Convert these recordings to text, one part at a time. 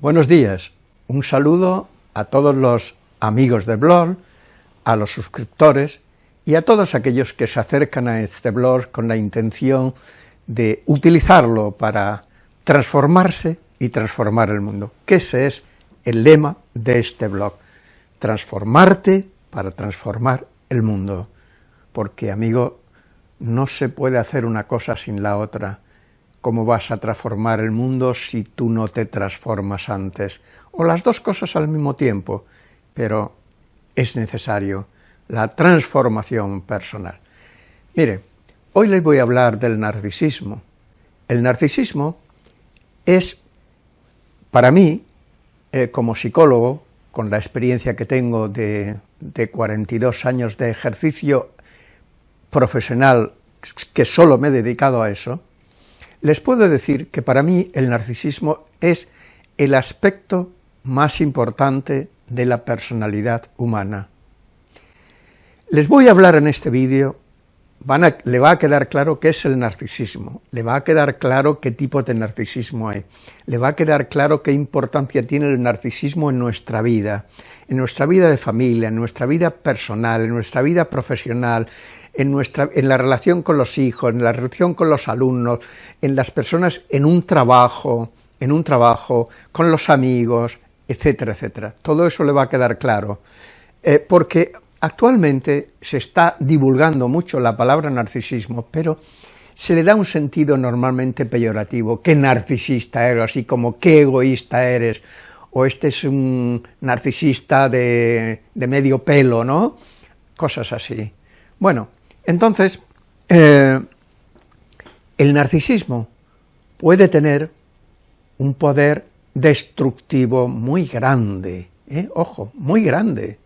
Buenos días, un saludo a todos los amigos de blog, a los suscriptores y a todos aquellos que se acercan a este blog con la intención de utilizarlo para transformarse y transformar el mundo, que ese es el lema de este blog, transformarte para transformar el mundo, porque amigo, no se puede hacer una cosa sin la otra, ¿Cómo vas a transformar el mundo si tú no te transformas antes? O las dos cosas al mismo tiempo, pero es necesario la transformación personal. Mire, hoy les voy a hablar del narcisismo. El narcisismo es, para mí, eh, como psicólogo, con la experiencia que tengo de, de 42 años de ejercicio profesional, que solo me he dedicado a eso, les puedo decir que para mí el narcisismo es el aspecto más importante de la personalidad humana. Les voy a hablar en este vídeo, le va a quedar claro qué es el narcisismo, le va a quedar claro qué tipo de narcisismo hay, le va a quedar claro qué importancia tiene el narcisismo en nuestra vida, en nuestra vida de familia, en nuestra vida personal, en nuestra vida profesional, en, nuestra, en la relación con los hijos, en la relación con los alumnos, en las personas en un trabajo, en un trabajo, con los amigos, etcétera, etcétera. Todo eso le va a quedar claro, eh, porque actualmente se está divulgando mucho la palabra narcisismo, pero se le da un sentido normalmente peyorativo, qué narcisista eres, así como qué egoísta eres, o este es un narcisista de, de medio pelo, ¿no? Cosas así. Bueno, entonces, eh, el narcisismo puede tener un poder destructivo muy grande, ¿eh? ojo, muy grande,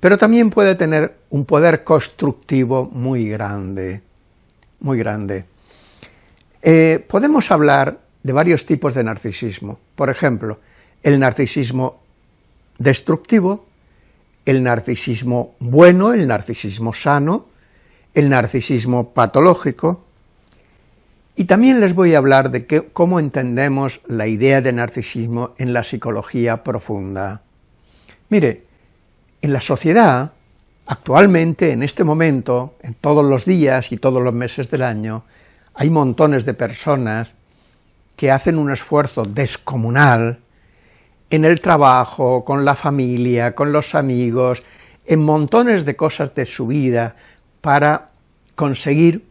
pero también puede tener un poder constructivo muy grande, muy grande. Eh, podemos hablar de varios tipos de narcisismo, por ejemplo, el narcisismo destructivo, el narcisismo bueno, el narcisismo sano, el narcisismo patológico, y también les voy a hablar de cómo entendemos la idea de narcisismo en la psicología profunda. Mire, en la sociedad, actualmente, en este momento, en todos los días y todos los meses del año, hay montones de personas que hacen un esfuerzo descomunal en el trabajo, con la familia, con los amigos, en montones de cosas de su vida, para conseguir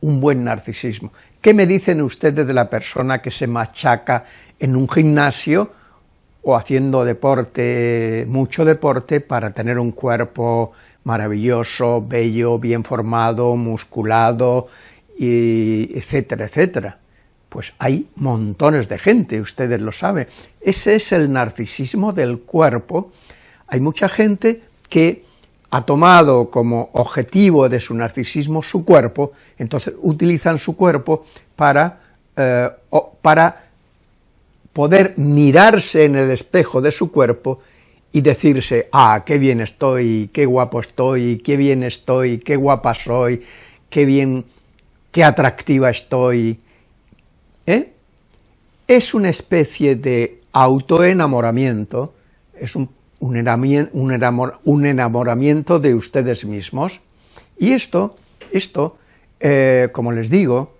un buen narcisismo. ¿Qué me dicen ustedes de la persona que se machaca en un gimnasio o haciendo deporte, mucho deporte, para tener un cuerpo maravilloso, bello, bien formado, musculado, etcétera, etcétera? Pues hay montones de gente, ustedes lo saben. Ese es el narcisismo del cuerpo. Hay mucha gente que ha tomado como objetivo de su narcisismo su cuerpo, entonces utilizan su cuerpo para, eh, para poder mirarse en el espejo de su cuerpo y decirse, ah, qué bien estoy, qué guapo estoy, qué bien estoy, qué guapa soy, qué bien, qué atractiva estoy, ¿eh? Es una especie de autoenamoramiento, es un un, enamoramiento de ustedes mismos. Y esto, esto eh, como les digo,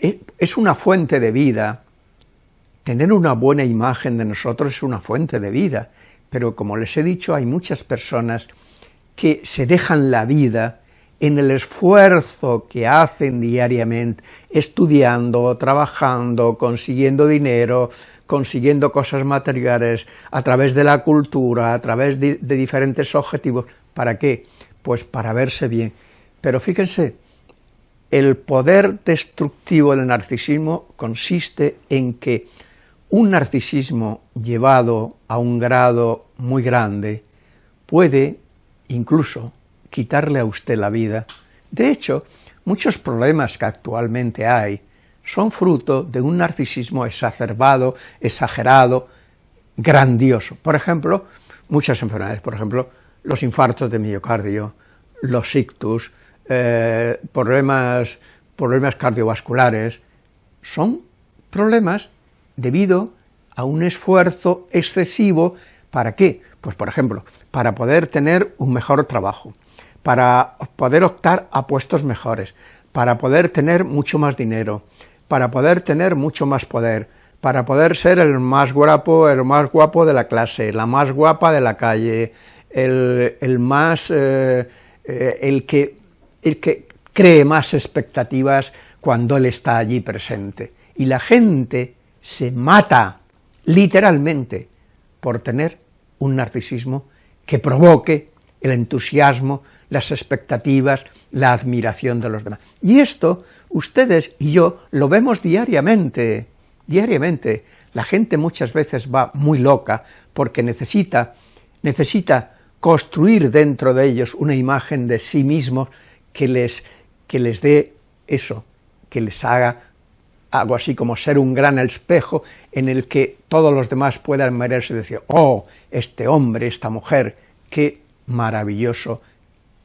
e, es una fuente de vida. Tener una buena imagen de nosotros es una fuente de vida, pero como les he dicho, hay muchas personas que se dejan la vida en el esfuerzo que hacen diariamente, estudiando, trabajando, consiguiendo dinero, consiguiendo cosas materiales, a través de la cultura, a través de, diferentes objetivos. ¿Para qué? Pues para verse bien. Pero fíjense, el poder destructivo del narcisismo consiste en que un narcisismo llevado a un grado muy grande puede incluso quitarle a usted la vida. De hecho, muchos problemas que actualmente hay son fruto de un narcisismo exacerbado, exagerado, grandioso. Por ejemplo, muchas enfermedades, por ejemplo, los infartos de miocardio, los ictus, eh, problemas, problemas cardiovasculares, son problemas debido a un esfuerzo excesivo, ¿para qué? Pues por ejemplo, para poder tener un mejor trabajo, para poder optar a puestos mejores, para poder tener mucho más dinero, para poder tener mucho más poder, para poder ser el más guapo, el más guapo de la clase, la más guapa de la calle, el, más, eh, eh, el, que, el que cree más expectativas cuando él está allí presente. Y la gente se mata, literalmente, por tener un narcisismo que provoque el entusiasmo, las expectativas, la admiración de los demás. Y esto, ustedes y yo, lo vemos diariamente, diariamente. La gente muchas veces va muy loca porque necesita, necesita construir dentro de ellos una imagen de sí mismos que les, que les dé eso, que les haga algo así como ser un gran espejo en el que todos los demás puedan mirarse y decir, oh, este hombre, esta mujer, qué maravilloso,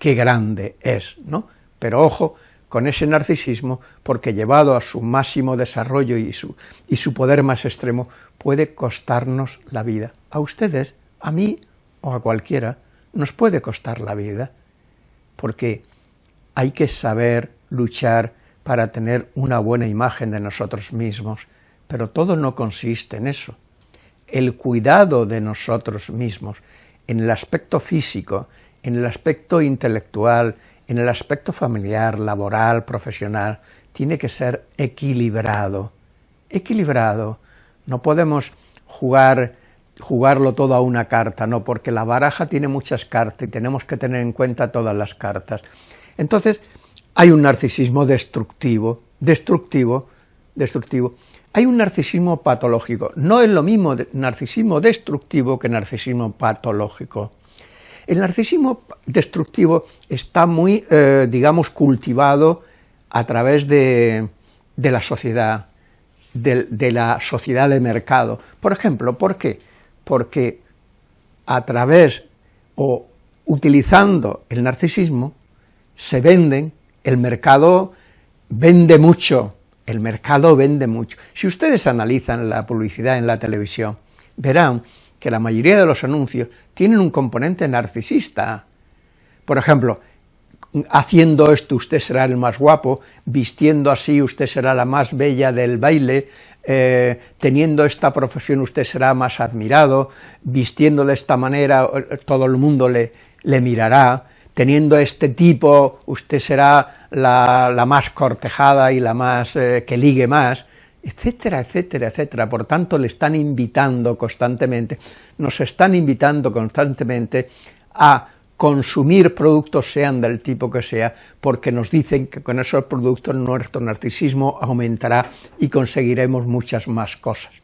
qué grande es, ¿no? Pero ojo con ese narcisismo, porque llevado a su máximo desarrollo y su, y su poder más extremo, puede costarnos la vida. A ustedes, a mí o a cualquiera, nos puede costar la vida, porque hay que saber luchar para tener una buena imagen de nosotros mismos, pero todo no consiste en eso. El cuidado de nosotros mismos, en el aspecto físico, en el aspecto intelectual, en el aspecto familiar, laboral, profesional, tiene que ser equilibrado. Equilibrado. No podemos jugar, jugarlo todo a una carta, no, porque la baraja tiene muchas cartas y tenemos que tener en cuenta todas las cartas. Entonces, hay un narcisismo destructivo, destructivo, destructivo. Hay un narcisismo patológico. No es lo mismo narcisismo destructivo que narcisismo patológico. El narcisismo destructivo está muy, eh, digamos, cultivado a través de, la sociedad, de, de, la sociedad de mercado. Por ejemplo, ¿por qué? Porque a través o utilizando el narcisismo se venden el mercado vende mucho, el mercado vende mucho. Si ustedes analizan la publicidad en la televisión, verán que la mayoría de los anuncios tienen un componente narcisista. Por ejemplo, haciendo esto usted será el más guapo, vistiendo así usted será la más bella del baile, eh, teniendo esta profesión usted será más admirado, vistiendo de esta manera todo el mundo le, le mirará, teniendo este tipo, usted será la, más cortejada y la más eh, que ligue más, etcétera, etcétera, etcétera. Por tanto, le están invitando constantemente, nos están invitando constantemente a consumir productos sean del tipo que sea, porque nos dicen que con esos productos nuestro narcisismo aumentará y conseguiremos muchas más cosas.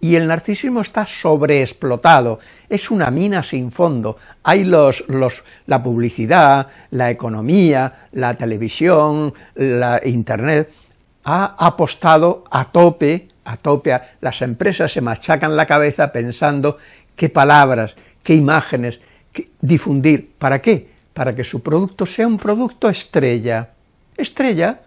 Y el narcisismo está sobreexplotado, es una mina sin fondo, hay los, la publicidad, la economía, la televisión, la internet, ha apostado a tope, a tope, las empresas se machacan la cabeza pensando qué palabras, qué imágenes difundir, ¿para qué? Para que su producto sea un producto estrella, estrella,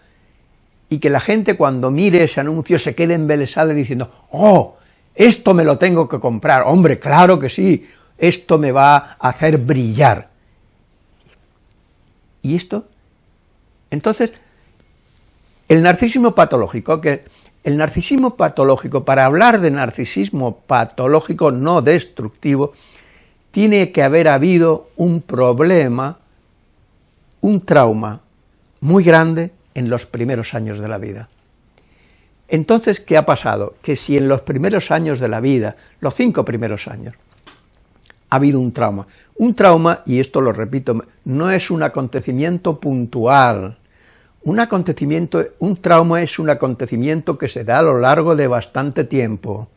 y que la gente cuando mire ese anuncio se quede embelesada diciendo, ¡oh!, esto me lo tengo que comprar, hombre, claro que sí, esto me va a hacer brillar. ¿Y esto? Entonces, el narcisismo patológico, que el narcisismo patológico, para hablar de narcisismo patológico no destructivo, tiene que haber habido un problema, un trauma muy grande en los primeros años de la vida. Entonces, ¿qué ha pasado? Que si en los primeros años de la vida, los cinco primeros años, ha habido un trauma, un trauma, y esto lo repito, no es un acontecimiento puntual, un acontecimiento, un trauma es un acontecimiento que se da a lo largo de bastante tiempo.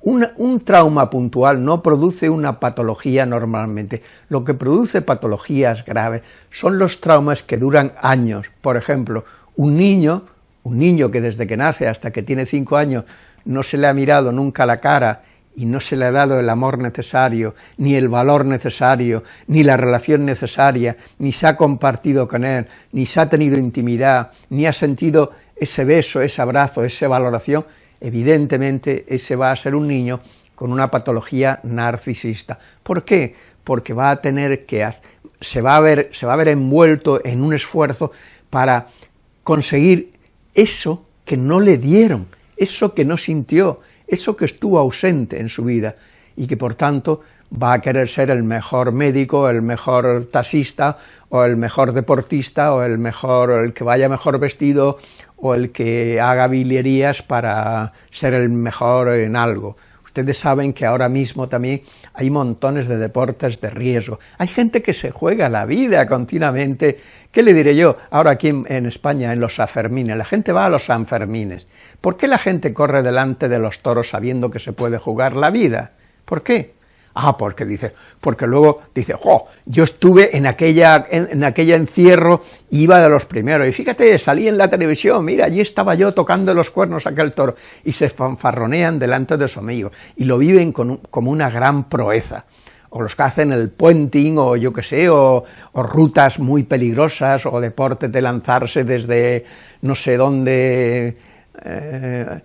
Un, un, trauma puntual no produce una patología normalmente. Lo que produce patologías graves son los traumas que duran años. Por ejemplo, un niño un niño que desde que nace hasta que tiene cinco años no se le ha mirado nunca la cara y no se le ha dado el amor necesario, ni el valor necesario, ni la relación necesaria, ni se ha compartido con él, ni se ha tenido intimidad, ni ha sentido ese beso, ese abrazo, esa valoración, evidentemente ese va a ser un niño con una patología narcisista. ¿Por qué? Porque va a tener que, se va a ver, se va a ver envuelto en un esfuerzo para conseguir eso que no le dieron, eso que no sintió, eso que estuvo ausente en su vida, y que por tanto va a querer ser el mejor médico, el mejor taxista, o el mejor deportista, o el mejor, el que vaya mejor vestido, o el que haga bilerías para ser el mejor en algo. Ustedes saben que ahora mismo también hay montones de deportes de riesgo. Hay gente que se juega la vida continuamente. ¿Qué le diré yo? Ahora aquí en, España, en los Sanfermines, la gente va a los Sanfermines. ¿Por qué la gente corre delante de los toros sabiendo que se puede jugar la vida? ¿Por qué? Ah, porque dice, porque luego dice, jo, yo estuve en aquella, en, aquella encierro, iba de los primeros, y fíjate, salí en la televisión, mira, allí estaba yo tocando los cuernos a aquel toro, y se fanfarronean delante de su amigo, y lo viven como una gran proeza, o los que hacen el puenting, o yo qué sé, o, rutas muy peligrosas, o deportes de lanzarse desde no sé dónde... Eh,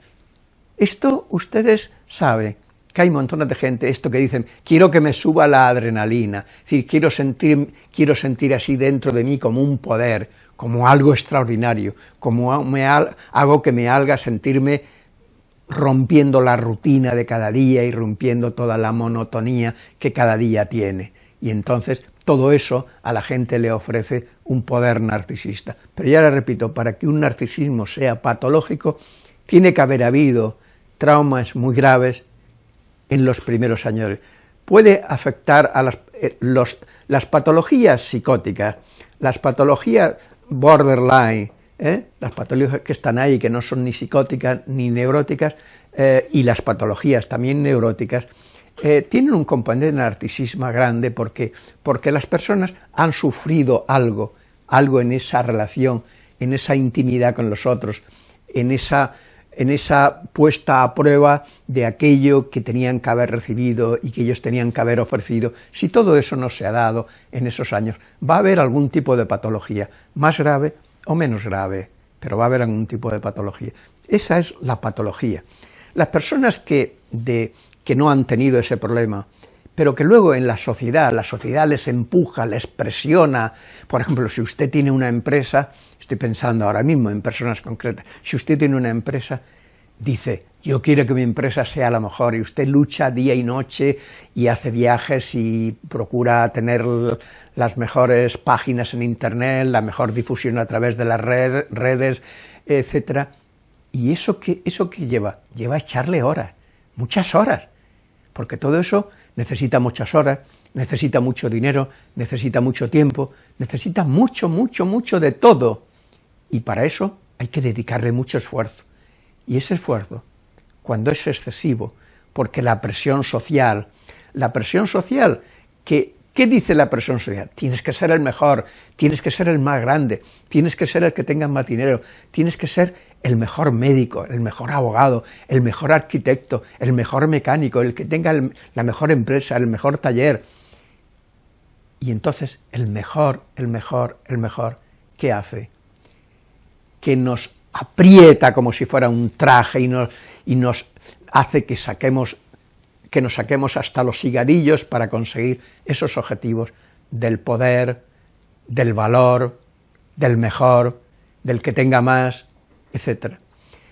esto ustedes saben que hay montones de gente, esto que dicen, quiero que me suba la adrenalina, es decir, quiero sentir, quiero sentir así dentro de mí como un poder, como algo extraordinario, como hago que me haga sentirme rompiendo la rutina de cada día y rompiendo toda la monotonía que cada día tiene. Y entonces todo eso a la gente le ofrece un poder narcisista. Pero ya le repito, para que un narcisismo sea patológico, tiene que haber habido traumas muy graves en los primeros años. Puede afectar a las, eh, las patologías psicóticas, las patologías borderline, ¿eh? las patologías que están ahí, que no son ni psicóticas ni neuróticas, eh, y las patologías también neuróticas, tienen un componente de narcisismo grande porque, porque las personas han sufrido algo, algo en esa relación, en esa intimidad con los otros, en esa en esa puesta a prueba de aquello que tenían que haber recibido y que ellos tenían que haber ofrecido, si todo eso no se ha dado en esos años, va a haber algún tipo de patología, más grave o menos grave, pero va a haber algún tipo de patología. Esa es la patología. Las personas que, que no han tenido ese problema, pero que luego en la sociedad, la sociedad les empuja, les presiona, por ejemplo, si usted tiene una empresa estoy pensando ahora mismo en personas concretas, si usted tiene una empresa, dice, yo quiero que mi empresa sea la mejor, y usted lucha día y noche, y hace viajes, y procura tener las mejores páginas en internet, la mejor difusión a través de las redes, etcétera, y eso que, eso que lleva, lleva a echarle horas, muchas horas, porque todo eso necesita muchas horas, necesita mucho dinero, necesita mucho tiempo, necesita mucho, mucho, mucho de todo, y para eso hay que dedicarle mucho esfuerzo. Y ese esfuerzo, cuando es excesivo, porque la presión social, la presión social, ¿qué dice la presión social? Tienes que ser el mejor, tienes que ser el más grande, tienes que ser el que tenga más dinero, tienes que ser el mejor médico, el mejor abogado, el mejor arquitecto, el mejor mecánico, el que tenga la mejor empresa, el mejor taller. Y entonces el mejor, el mejor, el mejor, ¿qué hace? Que nos aprieta como si fuera un traje y nos, y nos hace que, saquemos, que nos saquemos hasta los cigarrillos para conseguir esos objetivos del poder, del valor, del mejor, del que tenga más, etc.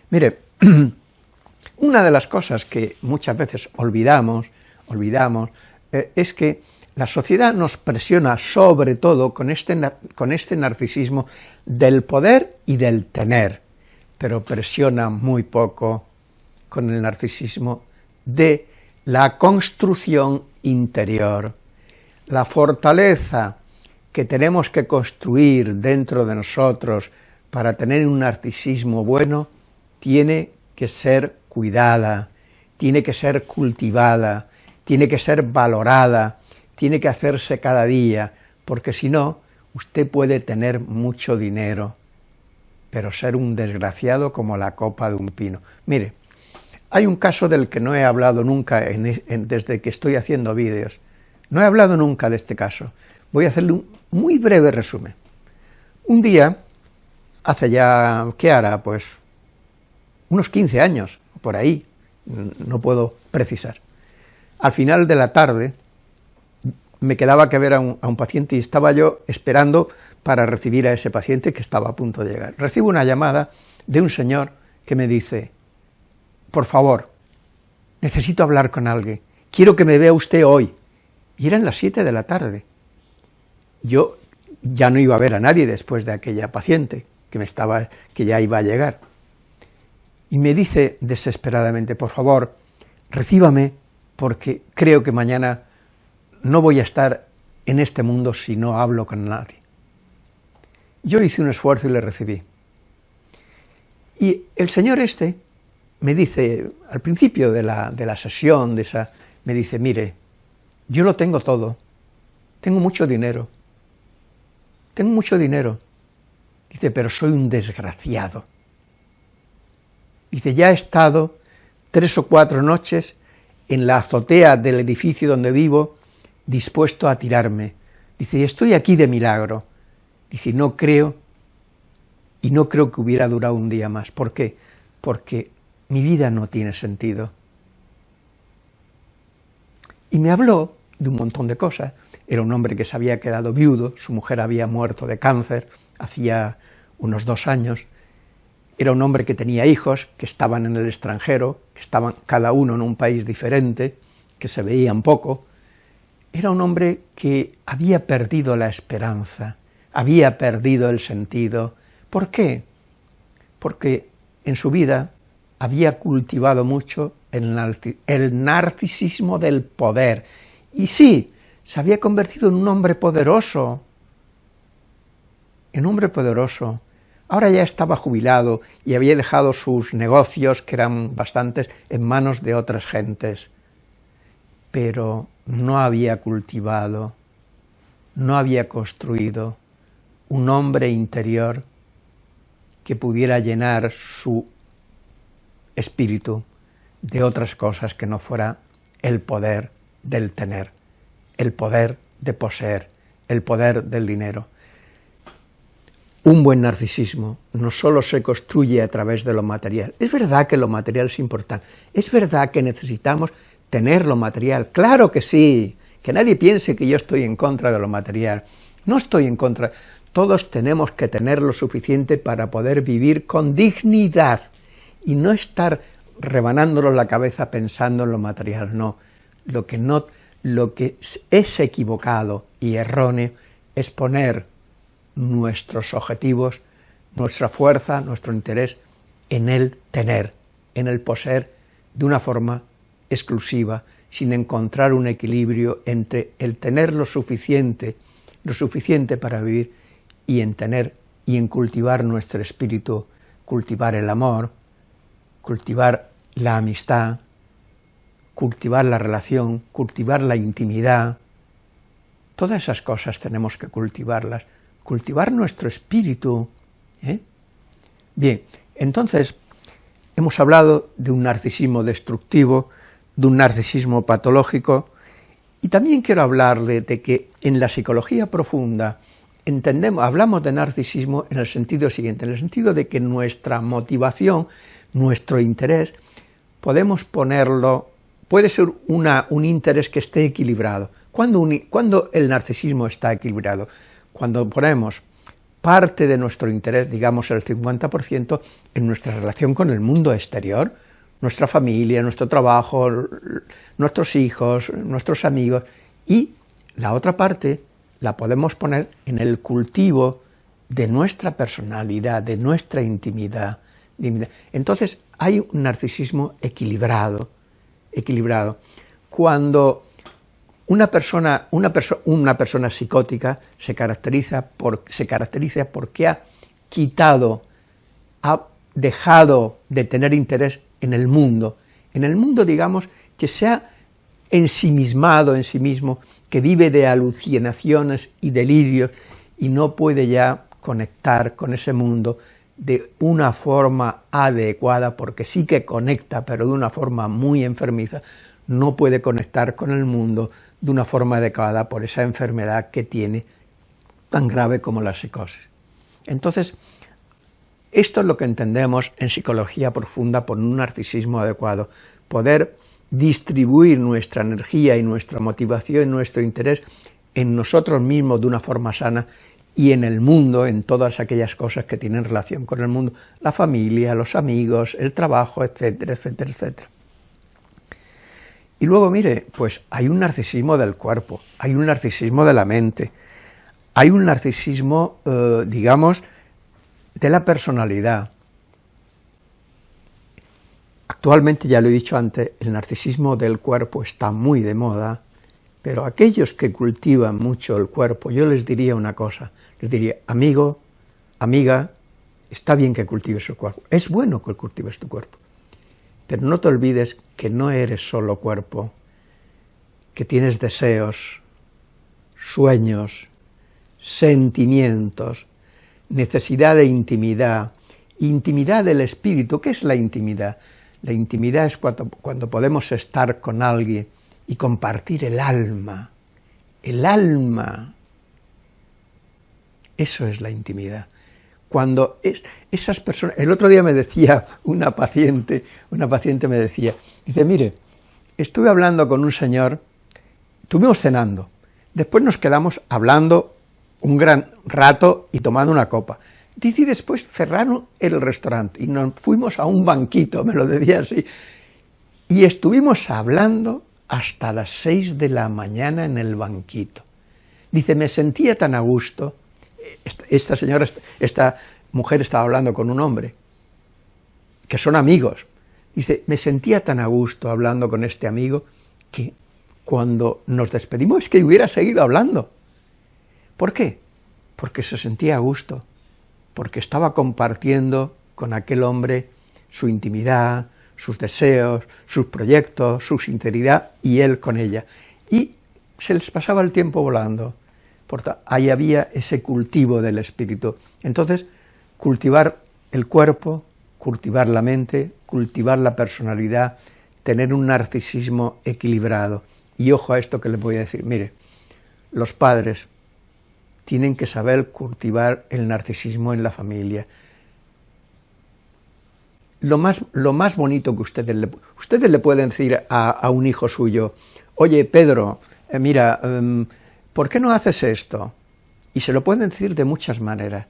Mire, una de las cosas que muchas veces olvidamos, olvidamos, eh, es que la sociedad nos presiona sobre todo con este, con este narcisismo del poder y del tener, pero presiona muy poco con el narcisismo de la construcción interior, la fortaleza que tenemos que construir dentro de nosotros para tener un narcisismo bueno, tiene que ser cuidada, tiene que ser cultivada, tiene que ser valorada, tiene que hacerse cada día, porque si no, usted puede tener mucho dinero, pero ser un desgraciado como la copa de un pino. Mire, hay un caso del que no he hablado nunca desde que estoy haciendo vídeos. No he hablado nunca de este caso. Voy a hacerle un muy breve resumen. Un día, hace ya, ¿qué hará? Pues unos 15 años, por ahí, no puedo precisar. Al final de la tarde me quedaba que ver a un, paciente y estaba yo esperando para recibir a ese paciente que estaba a punto de llegar. Recibo una llamada de un señor que me dice, por favor, necesito hablar con alguien, quiero que me vea usted hoy. Y eran las siete de la tarde. Yo ya no iba a ver a nadie después de aquella paciente que, me estaba, que ya iba a llegar. Y me dice desesperadamente, por favor, recíbame porque creo que mañana no voy a estar en este mundo si no hablo con nadie. Yo hice un esfuerzo y le recibí. Y el señor este me dice, al principio de la, de la sesión, de esa, me dice, mire, yo lo tengo todo, tengo mucho dinero, tengo mucho dinero. Dice, pero soy un desgraciado. Dice, ya he estado tres o cuatro noches en la azotea del edificio donde vivo, dispuesto a tirarme. Dice, estoy aquí de milagro. Dice, no creo, y no creo que hubiera durado un día más. ¿Por qué? Porque mi vida no tiene sentido. Y me habló de un montón de cosas. Era un hombre que se había quedado viudo, su mujer había muerto de cáncer hacía unos dos años, era un hombre que tenía hijos, que estaban en el extranjero, que estaban cada uno en un país diferente, que se veían poco, era un hombre que había perdido la esperanza, había perdido el sentido. ¿Por qué? Porque en su vida había cultivado mucho el, narcisismo del poder. Y sí, se había convertido en un hombre poderoso, en un hombre poderoso. Ahora ya estaba jubilado y había dejado sus negocios, que eran bastantes, en manos de otras gentes. Pero no había cultivado, no había construido un hombre interior que pudiera llenar su espíritu de otras cosas que no fuera el poder del tener, el poder de poseer, el poder del dinero. Un buen narcisismo no solo se construye a través de lo material, es verdad que lo material es importante, es verdad que necesitamos tener lo material, claro que sí, que nadie piense que yo estoy en contra de lo material, no estoy en contra, todos tenemos que tener lo suficiente para poder vivir con dignidad y no estar rebanándonos la cabeza pensando en lo material, no, lo que, no, lo que es equivocado y erróneo es poner nuestros objetivos, nuestra fuerza, nuestro interés en el tener, en el poseer de una forma exclusiva, sin encontrar un equilibrio entre el tener lo suficiente, lo suficiente para vivir, y en tener y en cultivar nuestro espíritu, cultivar el amor, cultivar la amistad, cultivar la relación, cultivar la intimidad, todas esas cosas tenemos que cultivarlas, cultivar nuestro espíritu. ¿eh? Bien, entonces hemos hablado de un narcisismo destructivo, de un narcisismo patológico, y también quiero hablarle de que en la psicología profunda entendemos, hablamos de narcisismo en el sentido siguiente, en el sentido de que nuestra motivación, nuestro interés, podemos ponerlo, puede ser una, un interés que esté equilibrado. ¿Cuándo, ¿Cuándo el narcisismo está equilibrado? Cuando ponemos parte de nuestro interés, digamos el 50%, en nuestra relación con el mundo exterior, nuestra familia, nuestro trabajo, nuestros hijos, nuestros amigos, y la otra parte la podemos poner en el cultivo de nuestra personalidad, de nuestra intimidad. Entonces hay un narcisismo equilibrado, equilibrado. Cuando una persona, una, una persona psicótica se caracteriza, por, se caracteriza porque ha quitado, ha dejado de tener interés en el mundo, en el mundo, digamos, que se ha ensimismado en sí mismo, que vive de alucinaciones y delirios y no puede ya conectar con ese mundo de una forma adecuada, porque sí que conecta, pero de una forma muy enfermiza, no puede conectar con el mundo de una forma adecuada por esa enfermedad que tiene tan grave como la psicosis. Entonces, Esto es lo que entendemos en psicología profunda por un narcisismo adecuado, poder distribuir nuestra energía y nuestra motivación y nuestro interés en nosotros mismos de una forma sana y en el mundo, en todas aquellas cosas que tienen relación con el mundo, la familia, los amigos, el trabajo, etcétera, etcétera, etcétera. Y luego, mire, pues hay un narcisismo del cuerpo, hay un narcisismo de la mente, hay un narcisismo, eh, digamos, de la personalidad. Actualmente, ya lo he dicho antes, el narcisismo del cuerpo está muy de moda, pero aquellos que cultivan mucho el cuerpo, yo les diría una cosa, les diría, amigo, amiga, está bien que cultives el cuerpo, es bueno que cultives tu cuerpo, pero no te olvides que no eres solo cuerpo, que tienes deseos, sueños, sentimientos, necesidad de intimidad, intimidad del espíritu. ¿Qué es la intimidad? La intimidad es cuando, cuando podemos estar con alguien y compartir el alma, el alma. Eso es la intimidad. Cuando es, esas personas, el otro día me decía una paciente, una paciente me decía, dice, mire, estuve hablando con un señor, estuvimos cenando, después nos quedamos hablando un gran rato y tomando una copa. Dice, después cerraron el restaurante y nos fuimos a un banquito, me lo decía así, y estuvimos hablando hasta las seis de la mañana en el banquito. Dice, me sentía tan a gusto, esta señora, esta mujer estaba hablando con un hombre, que son amigos, dice, me sentía tan a gusto hablando con este amigo, que cuando nos despedimos es que hubiera seguido hablando. ¿Por qué? Porque se sentía a gusto, porque estaba compartiendo con aquel hombre su intimidad, sus deseos, sus proyectos, su sinceridad, y él con ella. Y se les pasaba el tiempo volando. Por ahí había ese cultivo del espíritu. Entonces, cultivar el cuerpo, cultivar la mente, cultivar la personalidad, tener un narcisismo equilibrado. Y ojo a esto que les voy a decir, mire, los padres tienen que saber cultivar el narcisismo en la familia. Lo más, lo más bonito que ustedes le, ustedes le pueden decir a, un hijo suyo, oye Pedro, eh, mira, em, ¿por qué no haces esto? Y se lo pueden decir de muchas maneras.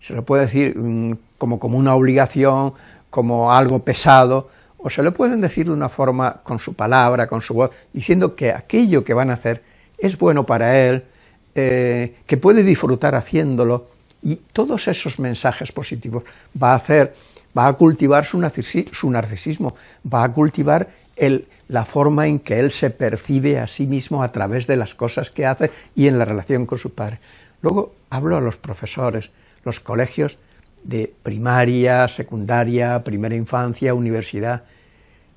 Se lo puede decir mm, como, como una obligación, como algo pesado, o se lo pueden decir de una forma con su palabra, con su voz, diciendo que aquello que van a hacer es bueno para él, eh, que puede disfrutar haciéndolo, y todos esos mensajes positivos va a hacer, va a cultivar su, narcisismo, va a cultivar la forma en que él se percibe a sí mismo a través de las cosas que hace y en la relación con su padre. Luego hablo a los profesores, los colegios de primaria, secundaria, primera infancia, universidad,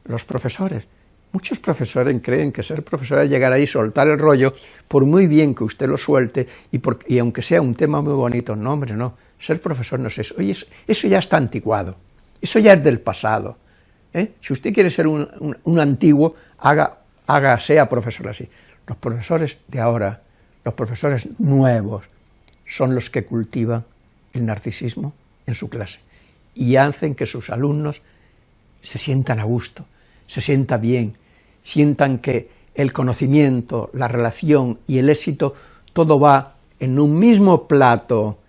los profesores, Muchos profesores creen que ser profesor es llegar ahí, soltar el rollo, por muy bien que usted lo suelte, y, aunque sea un tema muy bonito, no, hombre, no, ser profesor no es eso. Eso ya está anticuado, eso ya es del pasado. ¿eh? Si usted quiere ser un, antiguo, haga, haga, sea profesor así. Los profesores de ahora, los profesores nuevos, son los que cultivan el narcisismo en su clase y hacen que sus alumnos se sientan a gusto, se sienta bien, sientan que el conocimiento, la relación y el éxito, todo va en un mismo plato,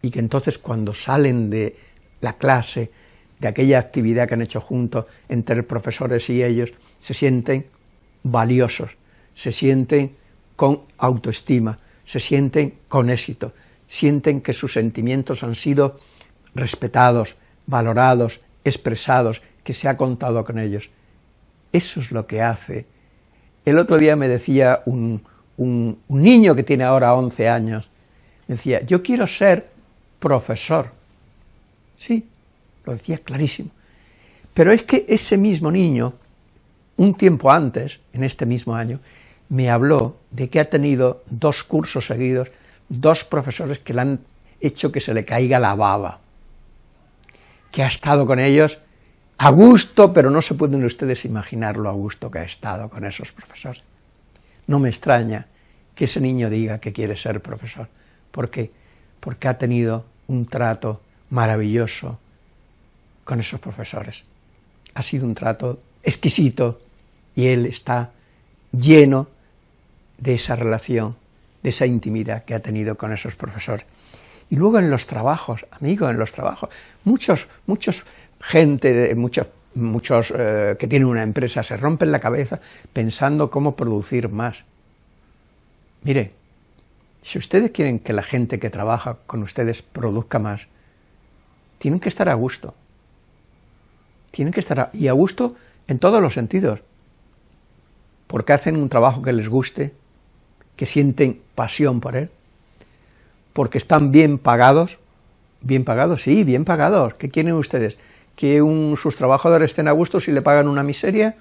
y que entonces cuando salen de la clase, de aquella actividad que han hecho juntos entre profesores y ellos, se sienten valiosos, se sienten con autoestima, se sienten con éxito, sienten que sus sentimientos han sido respetados, valorados, expresados que se ha contado con ellos. Eso es lo que hace. El otro día me decía un, niño que tiene ahora 11 años, me decía, yo quiero ser profesor. Sí, lo decía clarísimo. Pero es que ese mismo niño, un tiempo antes, en este mismo año, me habló de que ha tenido dos cursos seguidos, dos profesores que le han hecho que se le caiga la baba, que ha estado con ellos a gusto, pero no se pueden ustedes imaginar lo a gusto que ha estado con esos profesores. No me extraña que ese niño diga que quiere ser profesor. ¿Por qué? Porque ha tenido un trato maravilloso con esos profesores. Ha sido un trato exquisito y él está lleno de esa relación, de esa intimidad que ha tenido con esos profesores. Y luego en los trabajos, amigos, en los trabajos, muchos, muchos gente, muchos, muchos eh, que tienen una empresa se rompen la cabeza pensando cómo producir más. Mire, si ustedes quieren que la gente que trabaja con ustedes produzca más, tienen que estar a gusto. Tienen que estar y a gusto en todos los sentidos, porque hacen un trabajo que les guste, que sienten pasión por él, porque están bien pagados, bien pagados, sí, bien pagados, ¿qué quieren ustedes? ¿Que sus trabajadores estén a gusto si le pagan una miseria?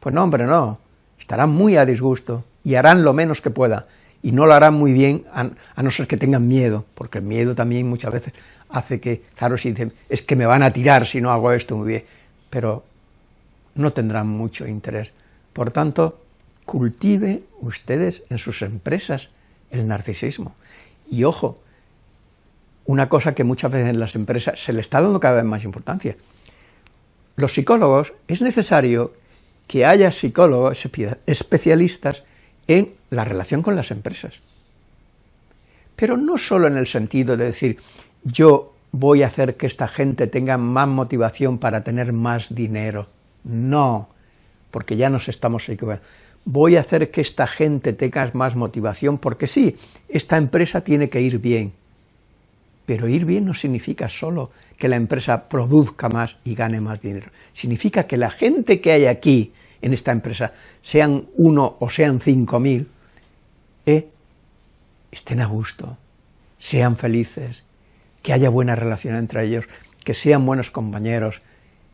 Pues no, hombre, no, estarán muy a disgusto y harán lo menos que pueda, y no lo harán muy bien a, a no ser que tengan miedo, porque el miedo también muchas veces hace que, claro, si dicen, es que me van a tirar si no hago esto muy bien, pero no tendrán mucho interés. Por tanto, cultive ustedes en sus empresas el narcisismo. Y ojo, una cosa que muchas veces en las empresas se le está dando cada vez más importancia. Los psicólogos, es necesario que haya psicólogos especialistas en la relación con las empresas. Pero no solo en el sentido de decir, yo voy a hacer que esta gente tenga más motivación para tener más dinero, no, porque ya nos estamos. Voy a hacer que esta gente tenga más motivación, porque sí, esta empresa tiene que ir bien. Pero ir bien no significa solo que la empresa produzca más y gane más dinero. Significa que la gente que hay aquí, en esta empresa, sean uno o sean cinco mil, eh, estén a gusto, sean felices, que haya buena relación entre ellos, que sean buenos compañeros,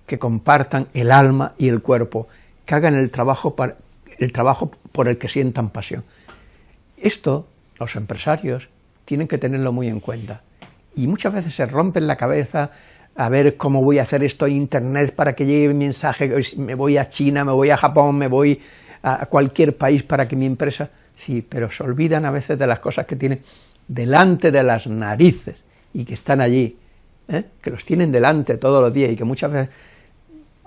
que compartan el alma y el cuerpo, que hagan el trabajo, el trabajo por el que sientan pasión. Esto los empresarios tienen que tenerlo muy en cuenta. Y muchas veces se rompen la cabeza a ver cómo voy a hacer esto en internet para que llegue mi mensaje, me voy a China, me voy a Japón, me voy a cualquier país para que mi empresa... Sí, pero se olvidan a veces de las cosas que tienen delante de las narices y que están allí, ¿eh? que los tienen delante todos los días y que muchas veces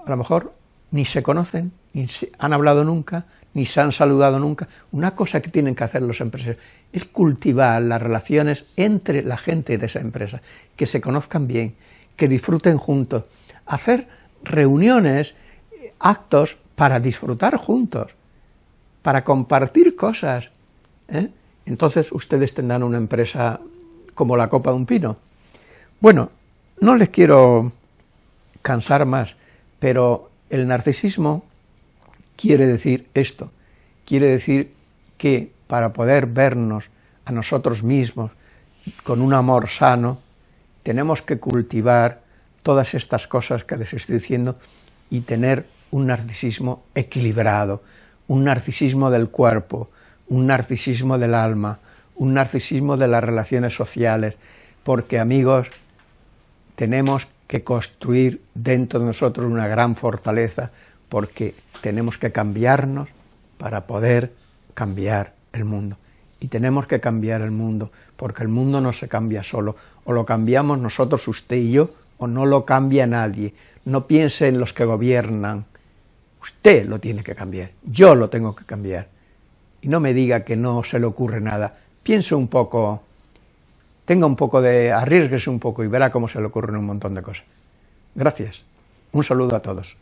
a lo mejor ni se conocen, ni se han hablado nunca, ni se han saludado nunca. Una cosa que tienen que hacer los empresarios es cultivar las relaciones entre la gente de esa empresa, que se conozcan bien, que disfruten juntos, hacer reuniones, actos para disfrutar juntos, para compartir cosas. ¿eh? Entonces ustedes tendrán una empresa como la copa de un pino. Bueno, no les quiero cansar más, pero el narcisismo quiere decir esto, quiere decir que para poder vernos a nosotros mismos con un amor sano, tenemos que cultivar todas estas cosas que les estoy diciendo y tener un narcisismo equilibrado, un narcisismo del cuerpo, un narcisismo del alma, un narcisismo de las relaciones sociales, porque amigos, tenemos que construir dentro de nosotros una gran fortaleza porque tenemos que cambiarnos para poder cambiar el mundo. Y tenemos que cambiar el mundo, porque el mundo no se cambia solo, o lo cambiamos nosotros, usted y yo, o no lo cambia nadie. No piense en los que gobiernan, usted lo tiene que cambiar, yo lo tengo que cambiar. Y no me diga que no se le ocurre nada, piense un poco tenga un poco de, arriesguese un poco y verá cómo se le ocurren un montón de cosas. Gracias. Un saludo a todos.